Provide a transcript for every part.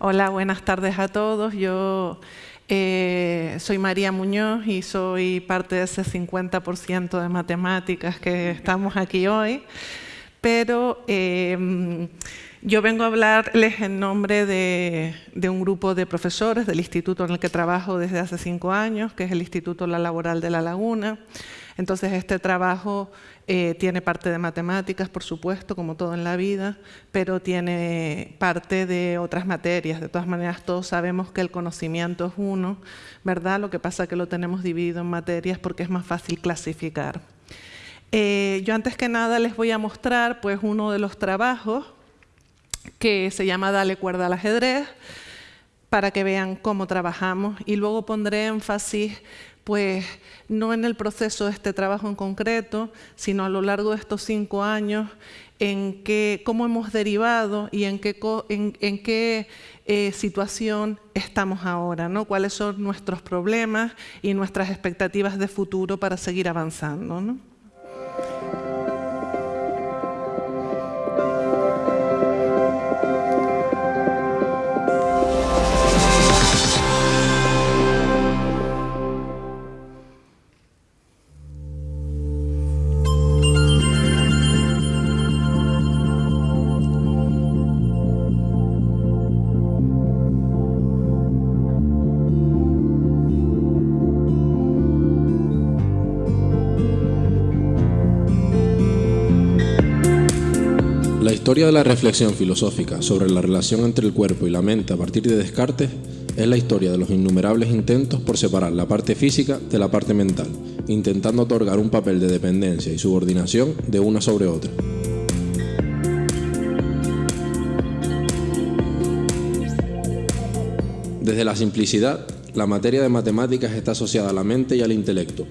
Hola, buenas tardes a todos. Yo eh, soy María Muñoz y soy parte de ese 50% de matemáticas que estamos aquí hoy. Pero eh, yo vengo a hablarles en nombre de, un grupo de profesores del instituto en el que trabajo desde hace cinco años, que es el Instituto La Laboral de La Laguna. Entonces este trabajo eh, tiene parte de matemáticas, por supuesto, como todo en la vida, pero tiene parte de otras materias. De todas maneras, todos sabemos que el conocimiento es uno, ¿verdad? Lo que pasa es que lo tenemos dividido en materias porque es más fácil clasificar. Eh, yo antes que nada les voy a mostrar pues, uno de los trabajos que se llama Dale cuerda al ajedrez, para que vean cómo trabajamos y luego pondré énfasis pues no en el proceso de este trabajo en concreto, sino a lo largo de estos cinco años, en cómo hemos derivado y en qué, en, qué eh, situación estamos ahora, ¿no? cuáles son nuestros problemas y nuestras expectativas de futuro para seguir avanzando. ¿no? La historia de la reflexión filosófica sobre la relación entre el cuerpo y la mente a partir de Descartes es la historia de los innumerables intentos por separar la parte física de la parte mental, intentando otorgar un papel de dependencia y subordinación de una sobre otra. Desde la simplicidad, la materia de matemáticas está asociada a la mente y al intelecto.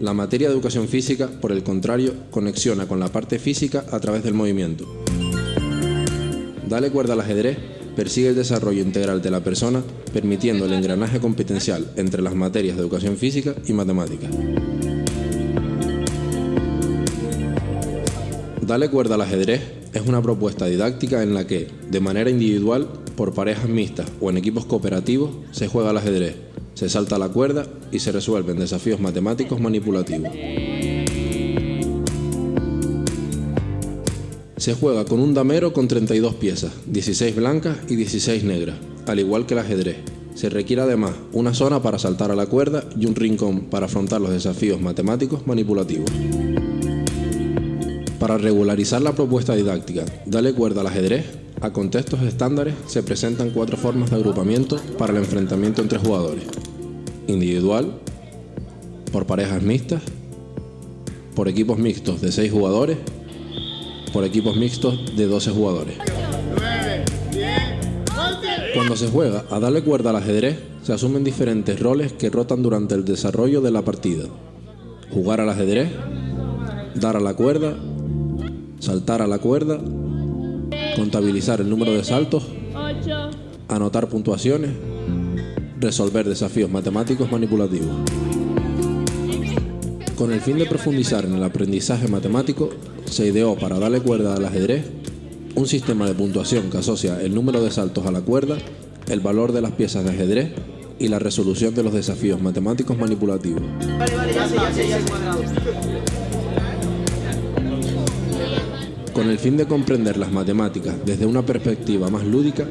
La materia de educación física, por el contrario, conexiona con la parte física a través del movimiento. Dale cuerda al ajedrez persigue el desarrollo integral de la persona, permitiendo el engranaje competencial entre las materias de educación física y matemática. Dale cuerda al ajedrez es una propuesta didáctica en la que, de manera individual, por parejas mixtas o en equipos cooperativos, se juega al ajedrez, se salta la cuerda y se resuelven desafíos matemáticos manipulativos. Se juega con un damero con 32 piezas, 16 blancas y 16 negras, al igual que el ajedrez. Se requiere además una zona para saltar a la cuerda y un rincón para afrontar los desafíos matemáticos manipulativos. Para regularizar la propuesta didáctica, dale cuerda al ajedrez, a contextos estándares se presentan cuatro formas de agrupamiento para el enfrentamiento entre jugadores. Individual, por parejas mixtas, por equipos mixtos de 6 jugadores por equipos mixtos de 12 jugadores. Cuando se juega a darle cuerda al ajedrez, se asumen diferentes roles que rotan durante el desarrollo de la partida. Jugar al ajedrez, dar a la cuerda, saltar a la cuerda, contabilizar el número de saltos, anotar puntuaciones, resolver desafíos matemáticos manipulativos. Con el fin de profundizar en el aprendizaje matemático, se ideó para darle cuerda al ajedrez un sistema de puntuación que asocia el número de saltos a la cuerda, el valor de las piezas de ajedrez y la resolución de los desafíos matemáticos manipulativos. Con el fin de comprender las matemáticas desde una perspectiva más lúdica,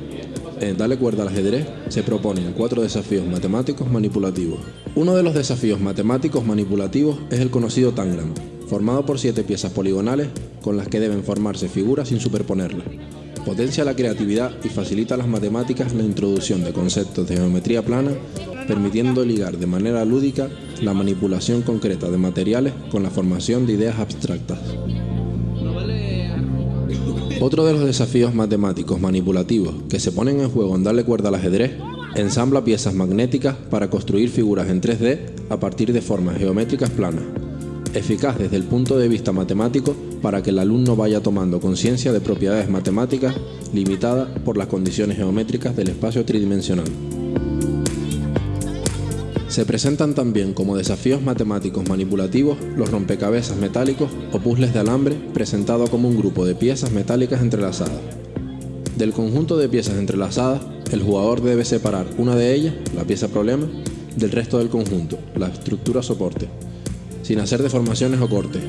en Dale cuerda al ajedrez se proponen cuatro desafíos matemáticos manipulativos. Uno de los desafíos matemáticos manipulativos es el conocido Tangram, formado por siete piezas poligonales con las que deben formarse figuras sin superponerlas. Potencia la creatividad y facilita a las matemáticas la introducción de conceptos de geometría plana, permitiendo ligar de manera lúdica la manipulación concreta de materiales con la formación de ideas abstractas. Otro de los desafíos matemáticos manipulativos que se ponen en juego en darle cuerda al ajedrez, ensambla piezas magnéticas para construir figuras en 3D a partir de formas geométricas planas, eficaz desde el punto de vista matemático para que el alumno vaya tomando conciencia de propiedades matemáticas limitadas por las condiciones geométricas del espacio tridimensional. Se presentan también como desafíos matemáticos manipulativos los rompecabezas metálicos o puzzles de alambre presentado como un grupo de piezas metálicas entrelazadas. Del conjunto de piezas entrelazadas, el jugador debe separar una de ellas, la pieza problema, del resto del conjunto, la estructura soporte, sin hacer deformaciones o cortes.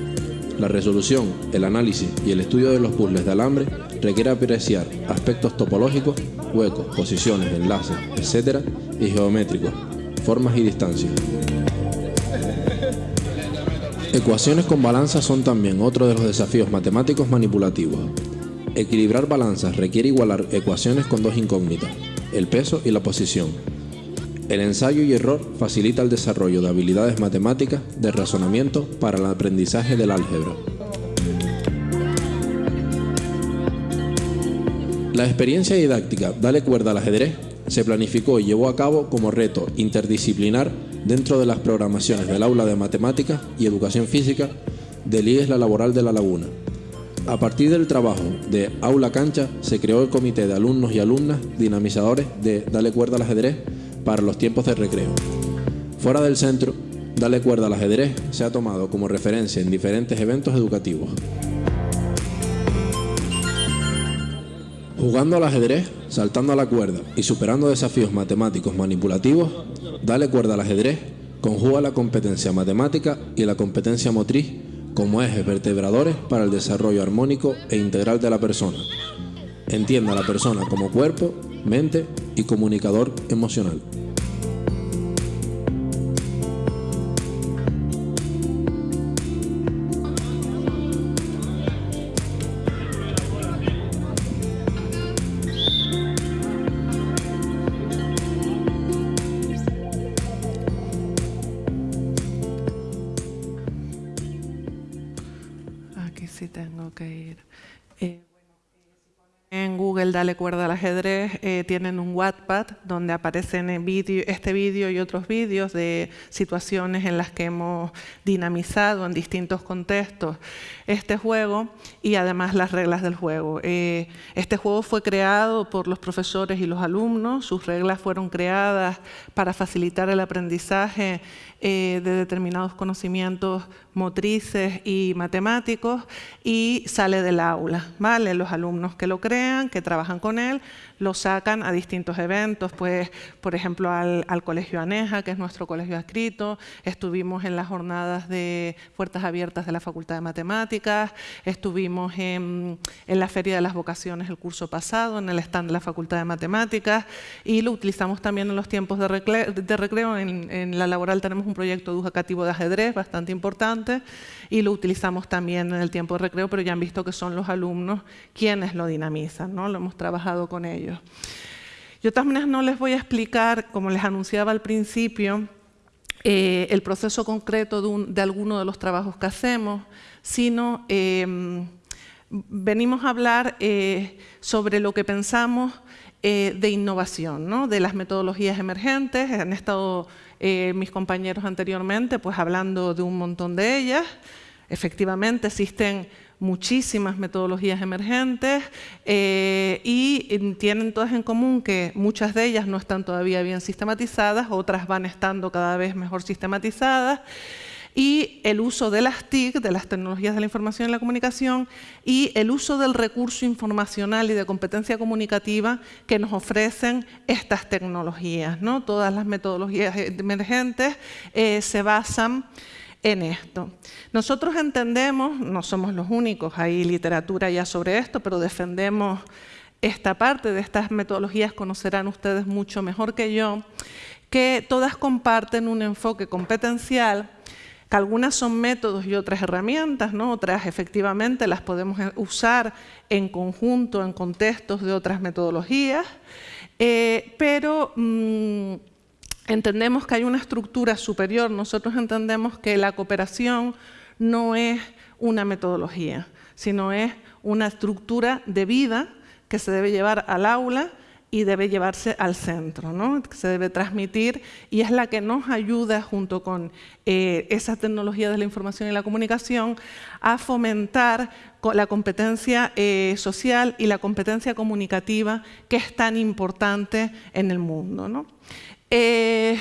La resolución, el análisis y el estudio de los puzzles de alambre requiere apreciar aspectos topológicos, huecos, posiciones, enlaces, etc. y geométricos, formas y distancias. Ecuaciones con balanzas son también otro de los desafíos matemáticos manipulativos. Equilibrar balanzas requiere igualar ecuaciones con dos incógnitas, el peso y la posición. El ensayo y error facilita el desarrollo de habilidades matemáticas de razonamiento para el aprendizaje del álgebra. La experiencia didáctica Dale cuerda al ajedrez se planificó y llevó a cabo como reto interdisciplinar dentro de las programaciones del aula de matemáticas y educación física del IES La Laboral de La Laguna. A partir del trabajo de Aula Cancha se creó el comité de alumnos y alumnas dinamizadores de Dale cuerda al ajedrez para los tiempos de recreo. Fuera del centro, Dale cuerda al ajedrez se ha tomado como referencia en diferentes eventos educativos. Jugando al ajedrez, saltando a la cuerda y superando desafíos matemáticos manipulativos, Dale cuerda al ajedrez conjuga la competencia matemática y la competencia motriz como ejes vertebradores para el desarrollo armónico e integral de la persona. Entienda a la persona como cuerpo, mente y comunicador emocional. Dale cuerda al ajedrez eh, tienen un Wattpad donde aparecen en vídeo- este vídeo y otros vídeos de situaciones en las que hemos dinamizado en distintos contextos este juego y además las reglas del juego. Eh, este juego fue creado por los profesores y los alumnos, sus reglas fueron creadas para facilitar el aprendizaje eh, de determinados conocimientos motrices y matemáticos y sale del aula. ¿vale? Los alumnos que lo crean, que trabajan con él, lo sacan a distintos eventos, pues, por ejemplo, al, al Colegio Aneja, que es nuestro colegio adscrito, estuvimos en las jornadas de puertas abiertas de la Facultad de Matemáticas, estuvimos en, en la Feria de las Vocaciones el curso pasado, en el stand de la Facultad de Matemáticas, y lo utilizamos también en los tiempos de, recle- de recreo. En, en la laboral tenemos un proyecto educativo de ajedrez bastante importante, y lo utilizamos también en el tiempo de recreo, pero ya han visto que son los alumnos quienes lo dinamizan, ¿no? lo hemos trabajado con ellos. Yo maneras no les voy a explicar, como les anunciaba al principio, eh, el proceso concreto de, un- de alguno de los trabajos que hacemos, sino eh, venimos a hablar eh, sobre lo que pensamos eh, de innovación, ¿no? de las metodologías emergentes. Han estado mis compañeros anteriormente pues, hablando de un montón de ellas. Efectivamente existen muchísimas metodologías emergentes eh, y tienen todas en común que muchas de ellas no están todavía bien sistematizadas, otras van estando cada vez mejor sistematizadas y el uso de las TIC, de las tecnologías de la información y la comunicación, y el uso del recurso informacional y de competencia comunicativa que nos ofrecen estas tecnologías. ¿no? Todas las metodologías emergentes eh, se basan en esto. Nosotros entendemos, no somos los únicos, hay literatura ya sobre esto, pero defendemos esta parte de estas metodologías, conocerán ustedes mucho mejor que yo, que todas comparten un enfoque competencial que algunas son métodos y otras herramientas, otras efectivamente las podemos usar en conjunto, en contextos de otras metodologías, eh, pero mmm, entendemos que hay una estructura superior. Nosotros entendemos que la cooperación no es una metodología, sino es una estructura de vida que se debe llevar al aula y debe llevarse al centro, ¿no? se debe transmitir y es la que nos ayuda junto con eh, esa tecnología de la información y la comunicación a fomentar la competencia eh, social y la competencia comunicativa que es tan importante en el mundo. Eh,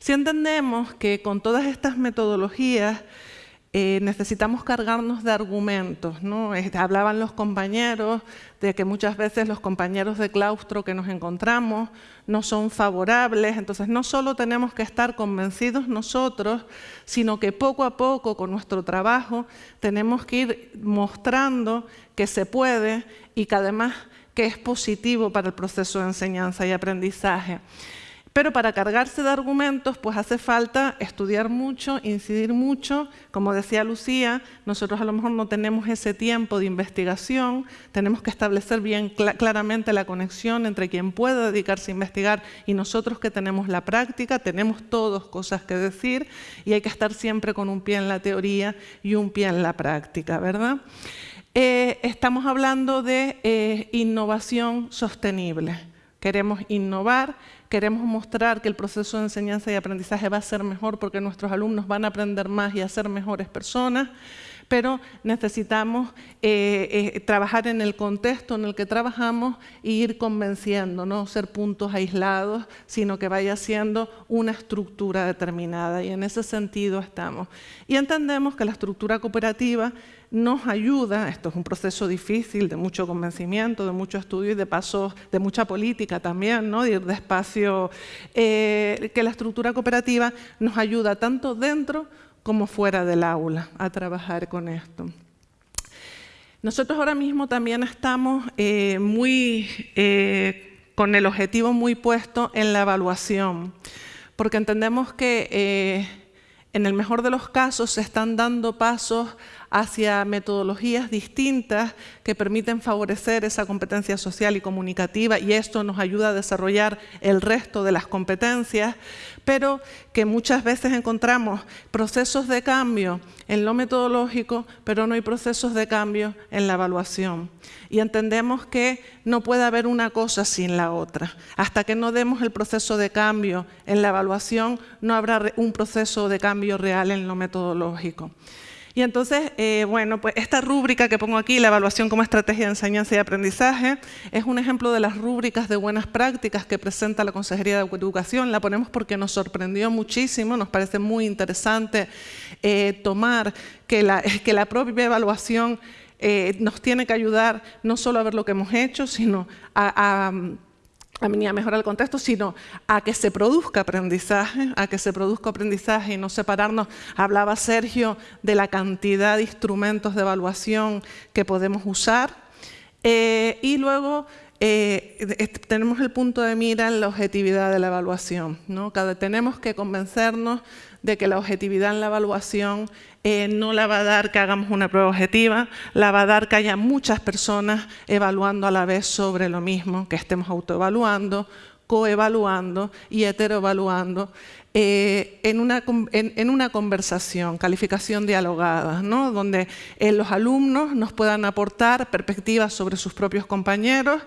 si entendemos que con todas estas metodologías eh, necesitamos cargarnos de argumentos. hablaban los compañeros de que muchas veces los compañeros de claustro que nos encontramos no son favorables, entonces no solo tenemos que estar convencidos nosotros, sino que poco a poco con nuestro trabajo tenemos que ir mostrando que se puede y que además que es positivo para el proceso de enseñanza y aprendizaje. Pero para cargarse de argumentos, pues hace falta estudiar mucho, incidir mucho. Como decía Lucía, nosotros a lo mejor no tenemos ese tiempo de investigación, tenemos que establecer bien claramente la conexión entre quien puede dedicarse a investigar y nosotros que tenemos la práctica, tenemos todos cosas que decir y hay que estar siempre con un pie en la teoría y un pie en la práctica, ¿verdad? Eh, estamos hablando de eh, innovación sostenible. Queremos innovar queremos mostrar que el proceso de enseñanza y aprendizaje va a ser mejor porque nuestros alumnos van a aprender más y a ser mejores personas, pero necesitamos eh, eh, trabajar en el contexto en el que trabajamos e ir convenciendo, no ser puntos aislados, sino que vaya siendo una estructura determinada y en ese sentido estamos. Y entendemos que la estructura cooperativa nos ayuda, esto es un proceso difícil, de mucho convencimiento, de mucho estudio y de paso de mucha política también, ¿no? de ir despacio, eh, que la estructura cooperativa nos ayuda tanto dentro como fuera del aula a trabajar con esto. Nosotros ahora mismo también estamos eh, muy, eh, con el objetivo muy puesto en la evaluación, porque entendemos que en el mejor de los casos se están dando pasos hacia metodologías distintas que permiten favorecer esa competencia social y comunicativa y esto nos ayuda a desarrollar el resto de las competencias, pero que muchas veces encontramos procesos de cambio en lo metodológico, pero no hay procesos de cambio en la evaluación. Y entendemos que no puede haber una cosa sin la otra. Hasta que no demos el proceso de cambio en la evaluación, no habrá un proceso de cambio real en lo metodológico. Y entonces, eh, bueno, pues esta rúbrica que pongo aquí, la evaluación como estrategia de enseñanza y aprendizaje, es un ejemplo de las rúbricas de buenas prácticas que presenta la Consejería de Educación. La ponemos porque nos sorprendió muchísimo, nos parece muy interesante eh, tomar que la, propia evaluación eh, nos tiene que ayudar no solo a ver lo que hemos hecho, sino a ni a mejorar el contexto, sino a que se produzca aprendizaje, a que se produzca aprendizaje y no separarnos. Hablaba Sergio de la cantidad de instrumentos de evaluación que podemos usar. Eh, y luego eh, tenemos el punto de mira en la objetividad de la evaluación. ¿no? Cada, tenemos que convencernos de que la objetividad en la evaluación eh, no la va a dar que hagamos una prueba objetiva, la va a dar que haya muchas personas evaluando a la vez sobre lo mismo, que estemos autoevaluando, coevaluando y heteroevaluando eh, en, una, en, una, conversación, calificación dialogada, ¿no? donde eh, los alumnos nos puedan aportar perspectivas sobre sus propios compañeros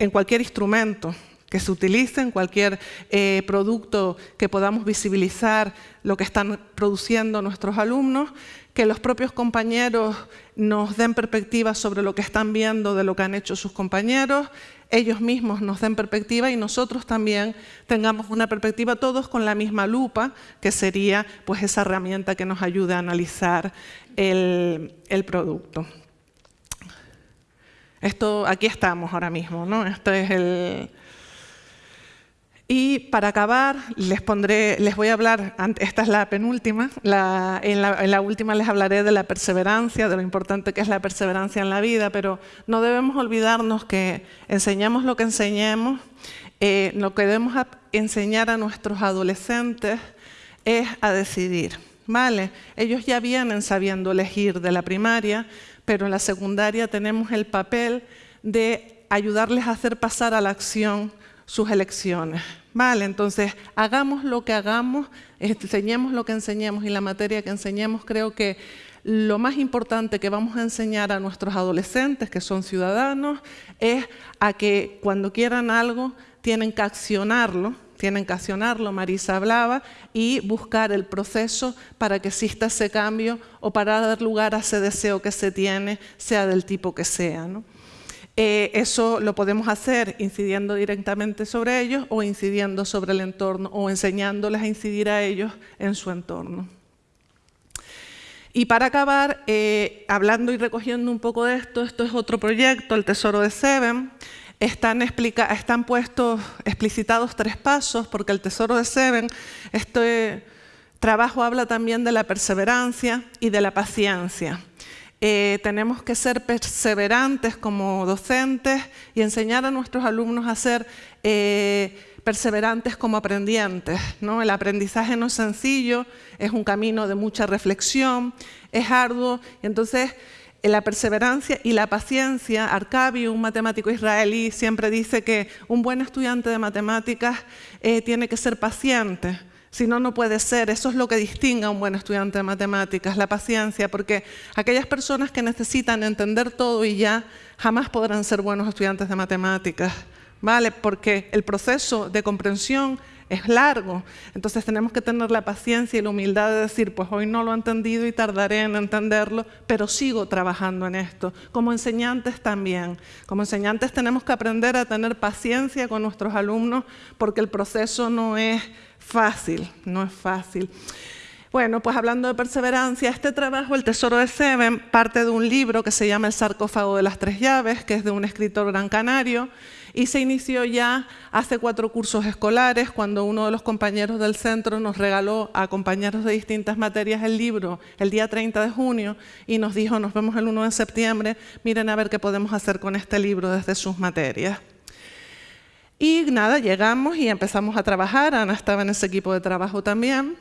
en cualquier instrumento, que se utilice en cualquier eh, producto que podamos visibilizar lo que están produciendo nuestros alumnos, que los propios compañeros nos den perspectivas sobre lo que están viendo de lo que han hecho sus compañeros, ellos mismos nos den perspectiva y nosotros también tengamos una perspectiva todos con la misma lupa, que sería pues, esa herramienta que nos ayude a analizar el, el producto. Esto, aquí estamos ahora mismo, ¿no? Esto es el, y para acabar, les, pondré, les voy a hablar, esta es la penúltima, en, la, última les hablaré de la perseverancia, de lo importante que es la perseverancia en la vida, pero no debemos olvidarnos que enseñemos lo que enseñemos, eh, lo que debemos enseñar a nuestros adolescentes es a decidir. ¿vale? Ellos ya vienen sabiendo elegir de la primaria, pero en la secundaria tenemos el papel de ayudarles a hacer pasar a la acción sus elecciones. Vale, entonces hagamos lo que hagamos, enseñemos lo que enseñemos y la materia que enseñemos, creo que lo más importante que vamos a enseñar a nuestros adolescentes, que son ciudadanos, es a que cuando quieran algo tienen que accionarlo, tienen que accionarlo, Marisa hablaba, y buscar el proceso para que exista ese cambio o para dar lugar a ese deseo que se tiene, sea del tipo que sea. ¿no? Eh, eso lo podemos hacer incidiendo directamente sobre ellos o incidiendo sobre el entorno o enseñándoles a incidir a ellos en su entorno. Y para acabar, eh, hablando y recogiendo un poco de esto, esto es otro proyecto, el Tesoro de Seven. Están, están puestos, explicitados tres pasos, porque el Tesoro de Seven, este trabajo habla también de la perseverancia y de la paciencia. Eh, tenemos que ser perseverantes como docentes y enseñar a nuestros alumnos a ser eh, perseverantes como aprendientes. ¿no? El aprendizaje no es sencillo, es un camino de mucha reflexión, es arduo, y entonces la perseverancia y la paciencia, Arcabi, un matemático israelí, siempre dice que un buen estudiante de matemáticas eh, tiene que ser paciente, si no, no puede ser. Eso es lo que distingue a un buen estudiante de matemáticas, la paciencia, porque aquellas personas que necesitan entender todo y ya jamás podrán ser buenos estudiantes de matemáticas. ¿vale? Porque el proceso de comprensión es largo, entonces tenemos que tener la paciencia y la humildad de decir, pues hoy no lo he entendido y tardaré en entenderlo, pero sigo trabajando en esto. Como enseñantes también, como enseñantes tenemos que aprender a tener paciencia con nuestros alumnos porque el proceso no es fácil, no es fácil. Bueno, pues hablando de perseverancia, este trabajo, El Tesoro de Seven, parte de un libro que se llama El sarcófago de las tres llaves, que es de un escritor gran canario, y se inició ya hace cuatro cursos escolares cuando uno de los compañeros del centro nos regaló a compañeros de distintas materias el libro el día 30 de junio y nos dijo, nos vemos el 1 de septiembre, miren a ver qué podemos hacer con este libro desde sus materias. Y nada, llegamos y empezamos a trabajar, Ana estaba en ese equipo de trabajo también,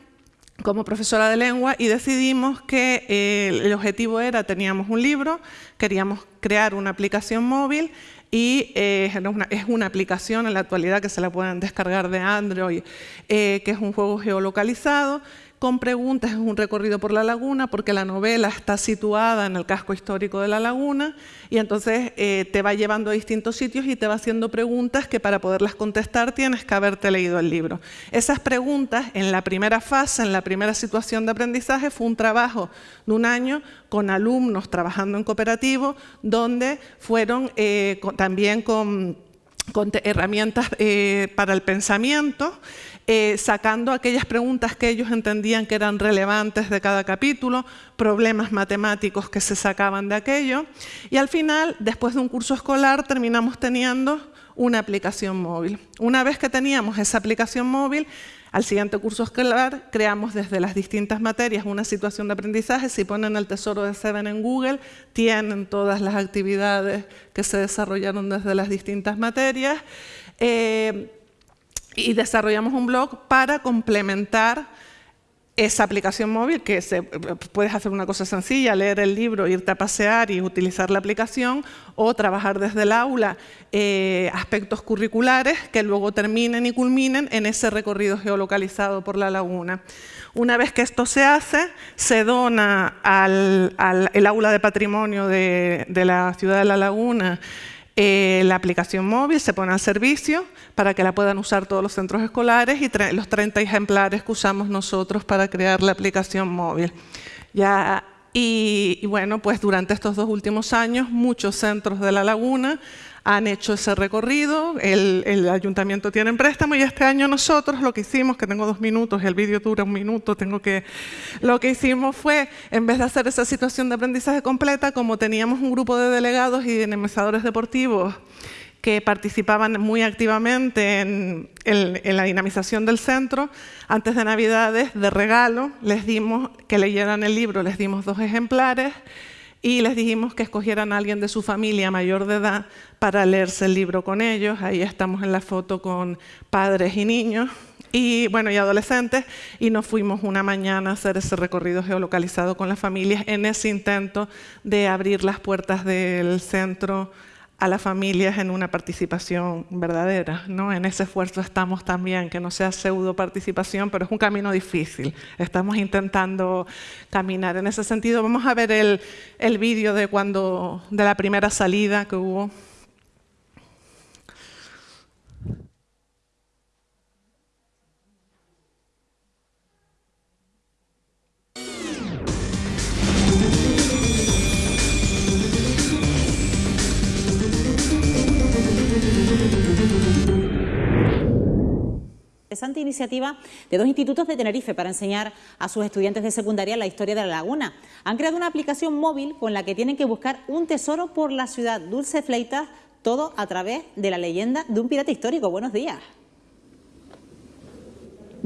como profesora de lengua y decidimos que eh, el objetivo era, teníamos un libro, queríamos crear una aplicación móvil y eh, es una aplicación en la actualidad que se la pueden descargar de Android, eh, que es un juego geolocalizado, con preguntas, es un recorrido por la laguna, porque la novela está situada en el casco histórico de la laguna, y entonces eh, te va llevando a distintos sitios y te va haciendo preguntas que para poderlas contestar tienes que haberte leído el libro. Esas preguntas, en la primera fase, en la primera situación de aprendizaje, fue un trabajo de un año con alumnos trabajando en cooperativo, donde fueron eh, también con, herramientas eh, para el pensamiento, eh, sacando aquellas preguntas que ellos entendían que eran relevantes de cada capítulo, problemas matemáticos que se sacaban de aquello, y al final, después de un curso escolar, terminamos teniendo una aplicación móvil. Una vez que teníamos esa aplicación móvil, al siguiente curso escolar creamos desde las distintas materias una situación de aprendizaje. Si ponen el tesoro de Seven en Google, tienen todas las actividades que se desarrollaron desde las distintas materias. Eh, y desarrollamos un blog para complementar esa aplicación móvil, que se, puedes hacer una cosa sencilla, leer el libro, irte a pasear y utilizar la aplicación, o trabajar desde el aula eh, aspectos curriculares que luego terminen y culminen en ese recorrido geolocalizado por la laguna. Una vez que esto se hace, se dona al, el aula de patrimonio de, de la ciudad de La Laguna eh, la aplicación móvil se pone al servicio para que la puedan usar todos los centros escolares y los 30 ejemplares que usamos nosotros para crear la aplicación móvil. Ya, y, y bueno, pues durante estos dos últimos años, muchos centros de La Laguna han hecho ese recorrido, el, ayuntamiento tiene préstamo y este año nosotros lo que hicimos, que tengo dos minutos, el vídeo dura un minuto, tengo que... Lo que hicimos fue, en vez de hacer esa situación de aprendizaje completa, como teníamos un grupo de delegados y dinamizadores deportivos que participaban muy activamente en, en, la dinamización del centro, antes de Navidades, de regalo, les dimos que leyeran el libro, les dimos dos ejemplares, y les dijimos que escogieran a alguien de su familia mayor de edad para leerse el libro con ellos. Ahí estamos en la foto con padres y niños y, bueno, y adolescentes y nos fuimos una mañana a hacer ese recorrido geolocalizado con las familias en ese intento de abrir las puertas del centro a las familias en una participación verdadera. ¿no? En ese esfuerzo estamos también, que no sea pseudo participación, pero es un camino difícil. Estamos intentando caminar en ese sentido. Vamos a ver el, el vídeo de, cuando, de la primera salida que hubo. Interesante iniciativa de dos institutos de Tenerife para enseñar a sus estudiantes de secundaria la historia de la laguna. Han creado una aplicación móvil con la que tienen que buscar un tesoro por la ciudad Dulce Fleitas, todo a través de la leyenda de un pirata histórico. Buenos días.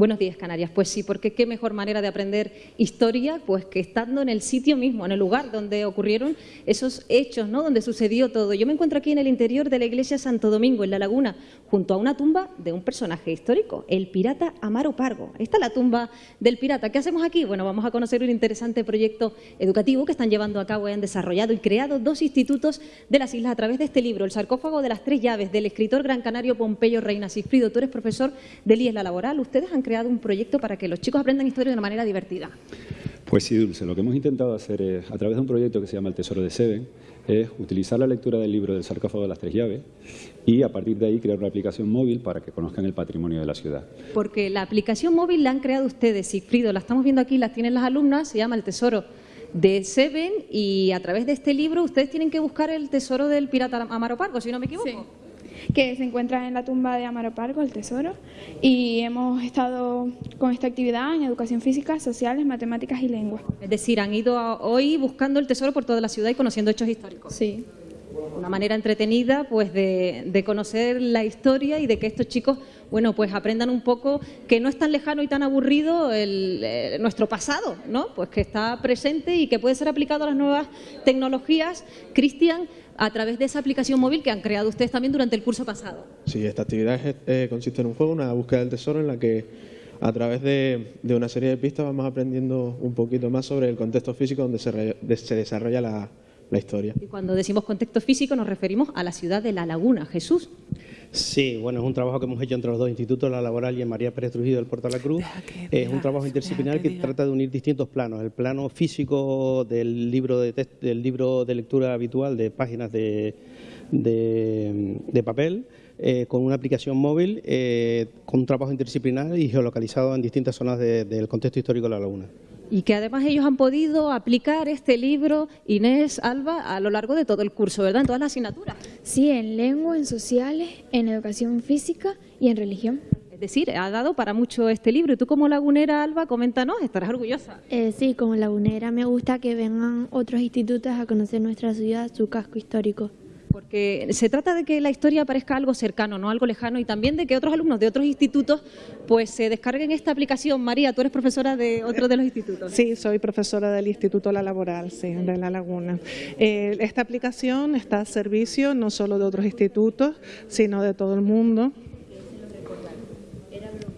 Buenos días, Canarias. Pues sí, porque qué mejor manera de aprender historia pues que estando en el sitio mismo, en el lugar donde ocurrieron esos hechos, ¿no? Donde sucedió todo. Yo me encuentro aquí en el interior de la iglesia Santo Domingo, en La Laguna, junto a una tumba de un personaje histórico, el pirata Amaro Pargo. Esta es la tumba del pirata. ¿Qué hacemos aquí? Bueno, vamos a conocer un interesante proyecto educativo que están llevando a cabo y han desarrollado y creado dos institutos de las islas a través de este libro, El sarcófago de las tres llaves, del escritor gran canario Pompeyo Reina Cifrido. Tú eres profesor de IES La Laboral. Ustedes han creado un proyecto para que los chicos aprendan historia de una manera divertida. Pues sí, Dulce. Lo que hemos intentado hacer es, a través de un proyecto que se llama El Tesoro de Seven, es utilizar la lectura del libro del sarcófago de las tres llaves y a partir de ahí crear una aplicación móvil para que conozcan el patrimonio de la ciudad. Porque la aplicación móvil la han creado ustedes, Sigfrido, la estamos viendo aquí, la tienen las alumnas, se llama El Tesoro de Seven y a través de este libro ustedes tienen que buscar el tesoro del pirata Amaro Pargo, si no me equivoco que se encuentra en la tumba de Amaro Pargo, el tesoro, y hemos estado con esta actividad en educación física, sociales, matemáticas y lengua. Es decir, han ido hoy buscando el tesoro por toda la ciudad y conociendo hechos históricos. Sí. Una manera entretenida pues de, conocer la historia y de que estos chicos bueno, pues aprendan un poco que no es tan lejano y tan aburrido el, eh, nuestro pasado, ¿no? Pues que está presente y que puede ser aplicado a las nuevas tecnologías. Cristian, a través de esa aplicación móvil que han creado ustedes también durante el curso pasado. Sí, esta actividad eh, consiste en un juego, una búsqueda del tesoro en la que a través de, una serie de pistas vamos aprendiendo un poquito más sobre el contexto físico donde se, se desarrolla la, la historia. Y cuando decimos contexto físico nos referimos a la ciudad de La Laguna. Jesús. Sí, bueno, es un trabajo que hemos hecho entre los dos institutos, La Laboral y en María Pérez Trujillo del Puerto de la Cruz. Es un trabajo interdisciplinar que trata de unir distintos planos. El plano físico del libro de, del libro de lectura habitual de páginas de, de, papel, eh, con una aplicación móvil, eh, con un trabajo interdisciplinar y geolocalizado en distintas zonas del contexto histórico de La Laguna y que además ellos han podido aplicar este libro, Inés, Alba, a lo largo de todo el curso, ¿verdad? En todas las asignaturas. Sí, en lengua, en sociales, en educación física y en religión. Es decir, ha dado para mucho este libro. Y tú como lagunera, Alba, coméntanos, estarás orgullosa. Eh, sí, como lagunera me gusta que vengan otros institutos a conocer nuestra ciudad, su casco histórico porque se trata de que la historia parezca algo cercano, no algo lejano, y también de que otros alumnos de otros institutos pues se descarguen esta aplicación. María, tú eres profesora de otro de los institutos. Sí, soy profesora del Instituto La Laboral, sí, de La Laguna. Eh, esta aplicación está a servicio no solo de otros institutos, sino de todo el mundo.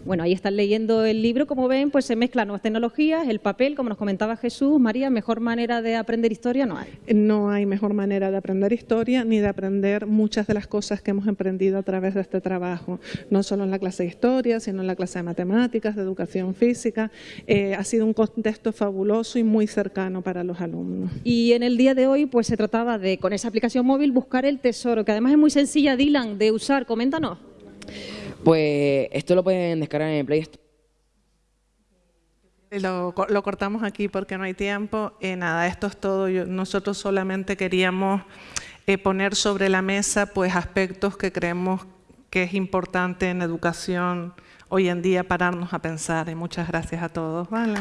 Bueno, ahí están leyendo el libro, como ven, pues se mezclan nuevas tecnologías, el papel, como nos comentaba Jesús, María, mejor manera de aprender historia no hay. No hay mejor manera de aprender historia ni de aprender muchas de las cosas que hemos emprendido a través de este trabajo, no solo en la clase de historia, sino en la clase de matemáticas, de educación física. Eh, ha sido un contexto fabuloso y muy cercano para los alumnos. Y en el día de hoy, pues se trataba de, con esa aplicación móvil, buscar el tesoro, que además es muy sencilla, Dylan, de usar. Coméntanos. Pues esto lo pueden descargar en el Play Store. Lo, lo, cortamos aquí porque no hay tiempo. Eh, nada, esto es todo. nosotros solamente queríamos eh, poner sobre la mesa pues, aspectos que creemos que es importante en educación hoy en día pararnos a pensar. Y muchas gracias a todos. Vale.